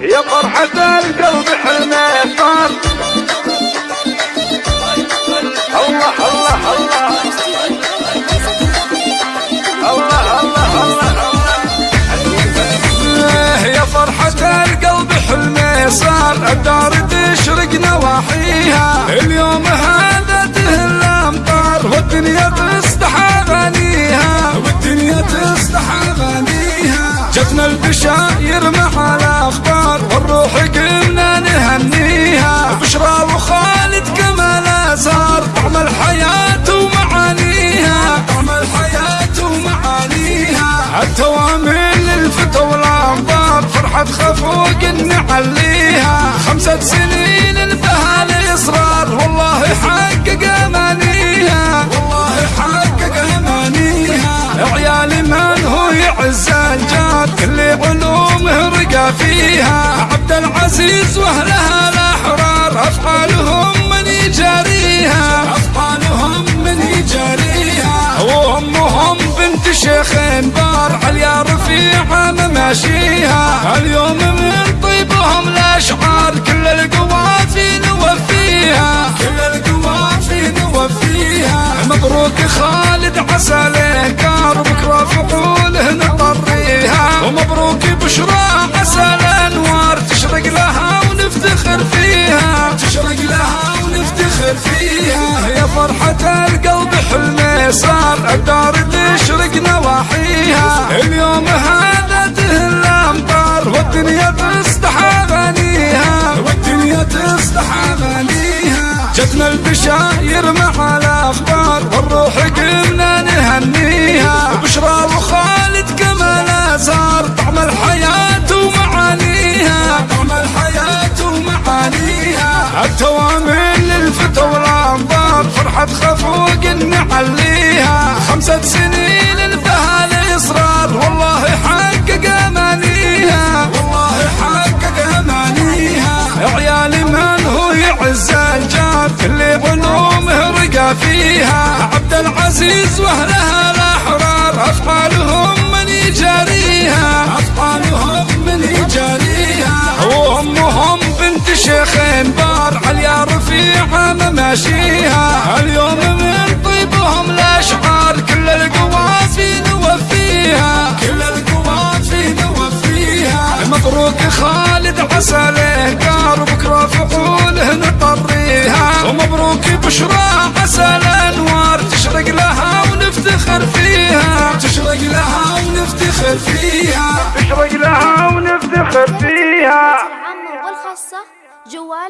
يا فرحة القلب حلمه صار الله الله الله. الله الله الله. يا فرحة القلب صار الدار تشرق نواحيها. اليوم هذا تهل الأمطار. والدنيا تصدح اغانيها والدنيا تصدح اغانيها جتنا البشاير مع والروح قمنا نهنيها. بشرى وخالد كمال صار طعم الحياة ومعانيها. طعم الحياة ومعانيها. التوامل للفتى والأنظار. فرحة خفوق نعليها. خمسة سنين انتهى الاصرار والله حقق فيها عبد العزيز وأهلها الاحرار أفعالهم من يجاريها. أفعالهم من يجاريها. وأمهم بنت شيخ بار عليا رفيعه مماشيها اليوم من طيبهم الاشعار كل القوافي نوفيها. كل القوافي نوفيها. مبروك خالد عسى له فرحة القلب حلمه صار الدار تشرق نواحيها. اليوم هذا تهل الامطار والدنيا تصدح أغانيها. والدنيا تصدح أغانيها. جتنا البشاير مع الأخبار والروح قمنا فرحة خفوق نعليها. خمسة سنين انتهى الإصرار. والله حقق أمانيها. والله حقق أمانيها. عيالي من هو يعز الجاد اللي علومه رقى فيها. عبد العزيز وأهلها الأحرار. افعالهم من يجاريها. افعالهم من يجاريها. وامهم بنت شيخ بار عليا رفيعة مماشيها. ونفتخر فيها. تشرق لها ونفتخر فيها. تشرق لها ونفتخر فيها. العامة والخاصة جوال